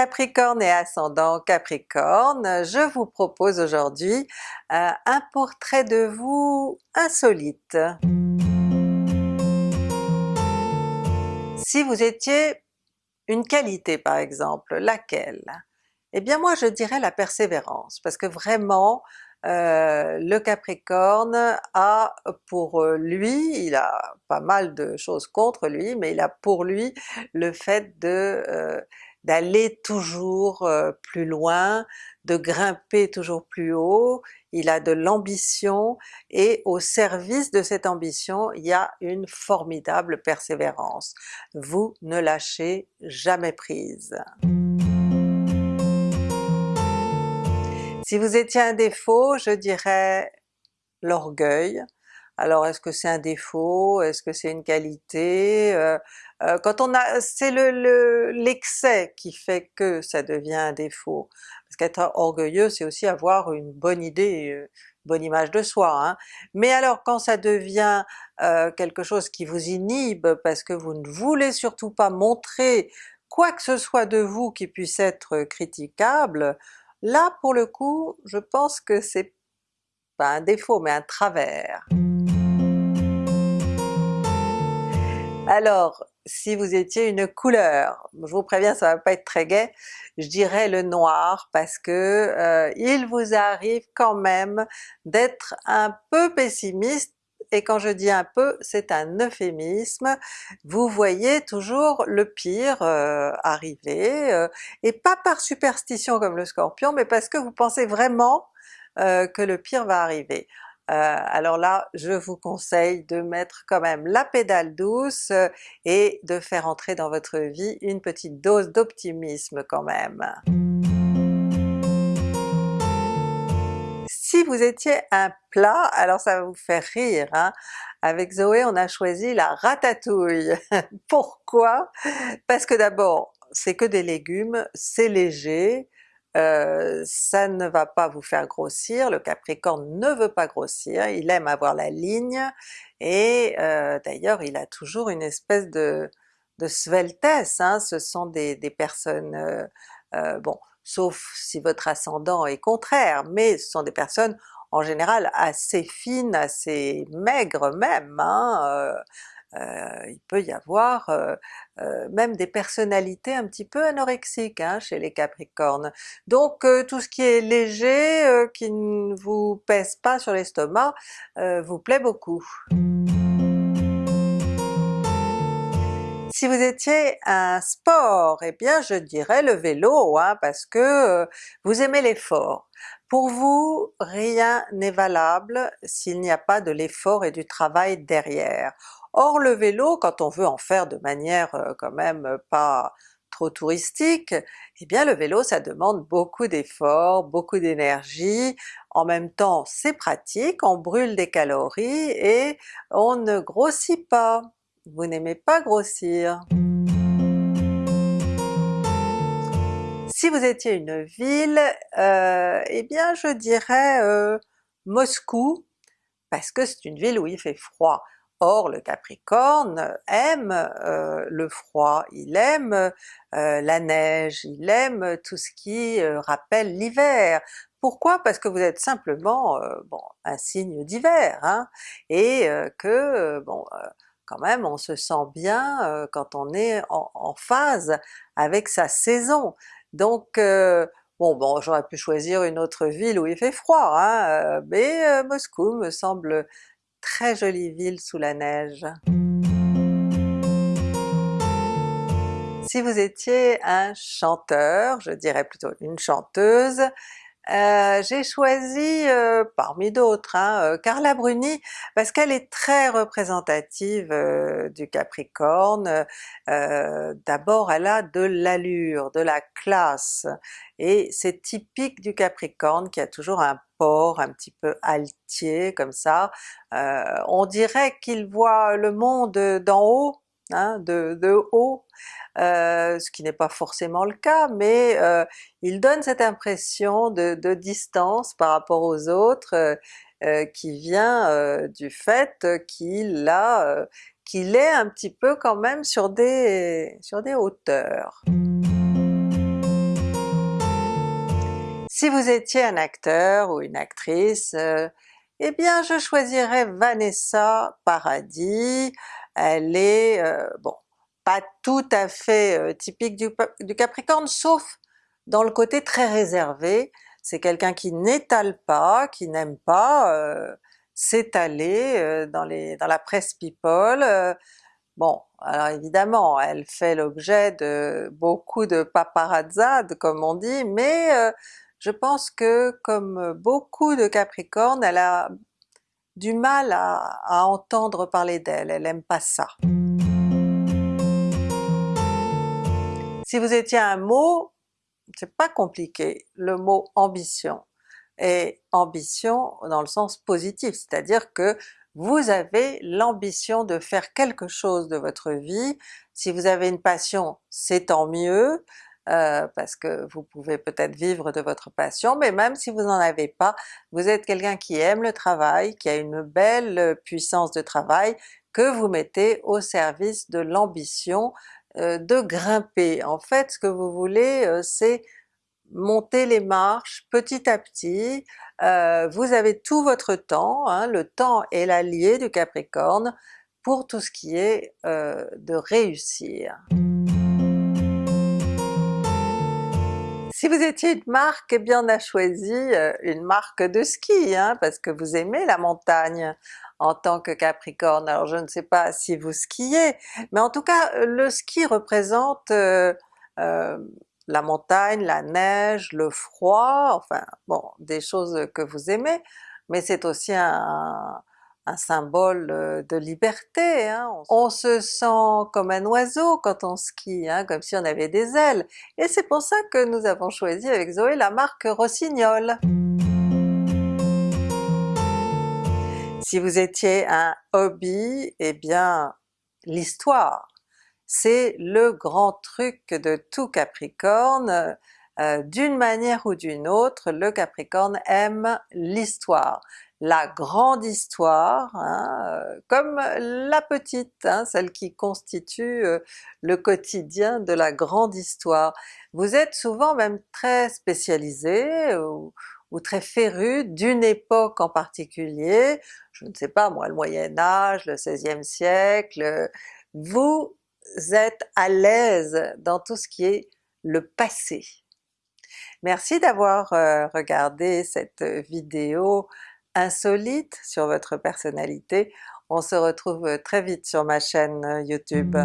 Capricorne et ascendant Capricorne, je vous propose aujourd'hui euh, un portrait de vous insolite. Si vous étiez une qualité par exemple, laquelle? Eh bien moi je dirais la persévérance, parce que vraiment euh, le Capricorne a pour lui, il a pas mal de choses contre lui, mais il a pour lui le fait de euh, d'aller toujours euh, plus loin, de grimper toujours plus haut, il a de l'ambition et au service de cette ambition il y a une formidable persévérance. Vous ne lâchez jamais prise. Si vous étiez un défaut, je dirais l'orgueil. Alors est-ce que c'est un défaut? Est-ce que c'est une qualité? Euh, euh, quand on a... c'est l'excès le, qui fait que ça devient un défaut. Parce qu'être orgueilleux c'est aussi avoir une bonne idée, une bonne image de soi. Hein. Mais alors quand ça devient euh, quelque chose qui vous inhibe parce que vous ne voulez surtout pas montrer quoi que ce soit de vous qui puisse être critiquable, Là pour le coup, je pense que c'est pas un défaut mais un travers. Alors, si vous étiez une couleur, je vous préviens ça va pas être très gai, je dirais le noir parce que euh, il vous arrive quand même d'être un peu pessimiste et quand je dis un peu, c'est un euphémisme, vous voyez toujours le pire euh, arriver, euh, et pas par superstition comme le Scorpion, mais parce que vous pensez vraiment que le pire va arriver. Alors là, je vous conseille de mettre quand même la pédale douce et de faire entrer dans votre vie une petite dose d'optimisme quand même. Si vous étiez un plat, alors ça va vous faire rire, hein? avec Zoé on a choisi la ratatouille. Pourquoi? Parce que d'abord c'est que des légumes, c'est léger, euh, ça ne va pas vous faire grossir, le Capricorne ne veut pas grossir, il aime avoir la ligne, et euh, d'ailleurs il a toujours une espèce de, de sveltesse, hein? ce sont des, personnes, euh, bon sauf si votre ascendant est contraire, mais ce sont des personnes en général assez fines, assez maigres même, hein, euh, euh, il peut y avoir euh, même des personnalités un petit peu anorexiques hein, chez les Capricornes. Donc tout ce qui est léger, qui ne vous pèse pas sur l'estomac, vous plaît beaucoup. Si vous étiez un sport, eh bien je dirais le vélo, hein, parce que euh, vous aimez l'effort. Pour vous, rien n'est valable s'il n'y a pas de l'effort et du travail derrière. Or le vélo, quand on veut en faire de manière euh, quand même pas trop touristique, eh bien le vélo ça demande beaucoup d'efforts, beaucoup d'énergie, en même temps c'est pratique, on brûle des calories et on ne grossit pas vous n'aimez pas grossir. Si vous étiez une ville, euh, eh bien je dirais euh, Moscou, parce que c'est une ville où il fait froid. Or le Capricorne aime euh, le froid, il aime la neige, il aime tout ce qui rappelle l'hiver. Pourquoi? Parce que vous êtes simplement bon, un signe d'hiver, hein, et que bon quand même on se sent bien euh, quand on est en, phase avec sa saison. Donc euh, bon bon j'aurais pu choisir une autre ville où il fait froid, hein, euh, mais Moscou me semble très jolie ville sous la neige. Si vous étiez un chanteur, je dirais plutôt une chanteuse, euh, j'ai choisi euh, parmi d'autres hein, euh, Carla Bruni parce qu'elle est très représentative du Capricorne. D'abord elle a de l'allure, de la classe, et c'est typique du Capricorne qui a toujours un port un petit peu altier comme ça. on dirait qu'il voit le monde d'en haut, hein, de, haut, euh, ce qui n'est pas forcément le cas, mais euh, il donne cette impression de, distance par rapport aux autres euh, qui vient du fait qu'il est un petit peu quand même sur des, sur des hauteurs. Si vous étiez un acteur ou une actrice, eh bien je choisirais Vanessa Paradis, elle est, euh, bon, pas tout à fait euh, typique du, Capricorne, sauf dans le côté très réservé, c'est quelqu'un qui n'étale pas, qui n'aime pas s'étaler dans, dans la presse people, Bon, alors évidemment, elle fait l'objet de beaucoup de paparazzades comme on dit, mais euh, je pense que comme beaucoup de Capricornes, elle a du mal à, entendre parler d'elle, elle aime pas ça. Si vous étiez un mot, c'est pas compliqué, le mot ambition. Et ambition dans le sens positif, c'est-à-dire que vous avez l'ambition de faire quelque chose de votre vie. Si vous avez une passion, c'est tant mieux, euh, parce que vous pouvez peut-être vivre de votre passion, mais même si vous n'en avez pas, vous êtes quelqu'un qui aime le travail, qui a une belle puissance de travail, que vous mettez au service de l'ambition euh, de grimper. En fait ce que vous voulez euh, c'est monter les marches petit à petit, euh, vous avez tout votre temps, hein, le temps est l'allié du Capricorne pour tout ce qui est euh, de réussir. Si vous étiez une marque, eh bien on a choisi euh, une marque de ski, hein, parce que vous aimez la montagne en tant que Capricorne. Alors je ne sais pas si vous skiez, mais en tout cas le ski représente la montagne, la neige, le froid, enfin bon, des choses que vous aimez, mais c'est aussi un, symbole euh, de liberté. Hein. On se sent comme un oiseau quand on skie, hein, comme si on avait des ailes, et c'est pour ça que nous avons choisi avec Zoé la marque Rossignol. Si vous étiez un hobby, eh bien l'histoire c'est le grand truc de tout Capricorne, euh, d'une manière ou d'une autre, le Capricorne aime l'histoire, la grande histoire, hein, euh, comme la petite, hein, celle qui constitue euh, le quotidien de la grande histoire. Vous êtes souvent même très spécialisé ou, ou très féru d'une époque en particulier, je ne sais pas moi, le Moyen Âge, le 16e siècle, vous êtes à l'aise dans tout ce qui est le passé. Merci d'avoir euh, regardé cette vidéo insolite sur votre personnalité. On se retrouve très vite sur ma chaîne YouTube.